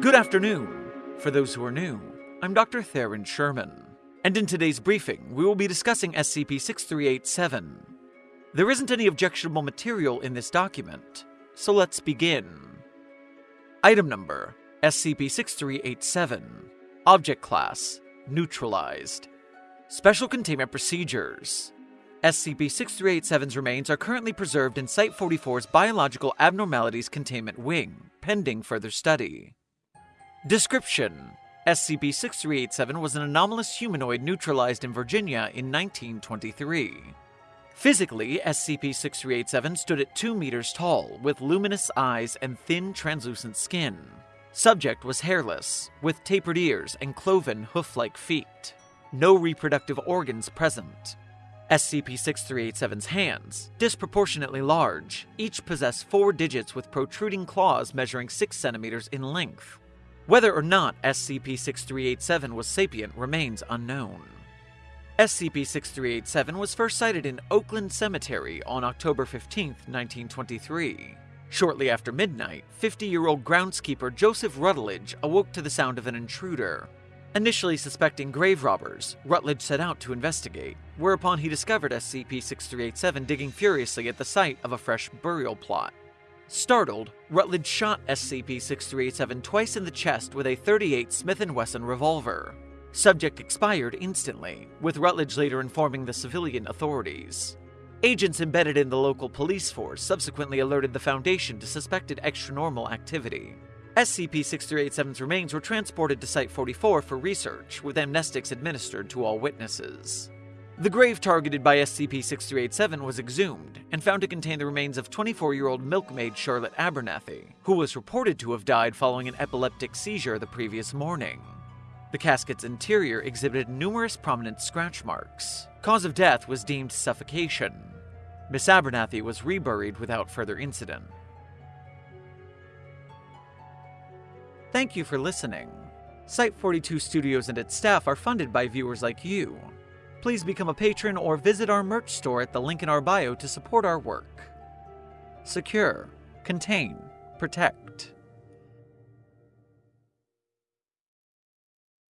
Good afternoon. For those who are new, I'm Dr. Theron Sherman, and in today's briefing, we will be discussing SCP 6387. There isn't any objectionable material in this document, so let's begin. Item number SCP 6387, Object Class Neutralized, Special Containment Procedures. SCP 6387's remains are currently preserved in Site 44's Biological Abnormalities Containment Wing, pending further study. Description SCP 6387 was an anomalous humanoid neutralized in Virginia in 1923. Physically, SCP 6387 stood at 2 meters tall, with luminous eyes and thin, translucent skin. Subject was hairless, with tapered ears and cloven, hoof like feet. No reproductive organs present. SCP 6387's hands, disproportionately large, each possess four digits with protruding claws measuring 6 centimeters in length. Whether or not SCP 6387 was sapient remains unknown. SCP 6387 was first sighted in Oakland Cemetery on October 15, 1923. Shortly after midnight, 50 year old groundskeeper Joseph Rutledge awoke to the sound of an intruder. Initially suspecting grave robbers, Rutledge set out to investigate, whereupon he discovered SCP 6387 digging furiously at the site of a fresh burial plot. Startled, Rutledge shot SCP 6387 twice in the chest with a 38 Smith & Wesson revolver. Subject expired instantly, with Rutledge later informing the civilian authorities. Agents embedded in the local police force subsequently alerted the Foundation to suspected extranormal activity. SCP-6387's remains were transported to Site-44 for research, with amnestics administered to all witnesses. The grave targeted by SCP-6387 was exhumed and found to contain the remains of 24-year-old milkmaid Charlotte Abernathy, who was reported to have died following an epileptic seizure the previous morning. The casket's interior exhibited numerous prominent scratch marks. Cause of death was deemed suffocation. Miss Abernathy was reburied without further incident. Thank you for listening. Site 42 Studios and its staff are funded by viewers like you. Please become a patron or visit our merch store at the link in our bio to support our work. Secure, contain, protect.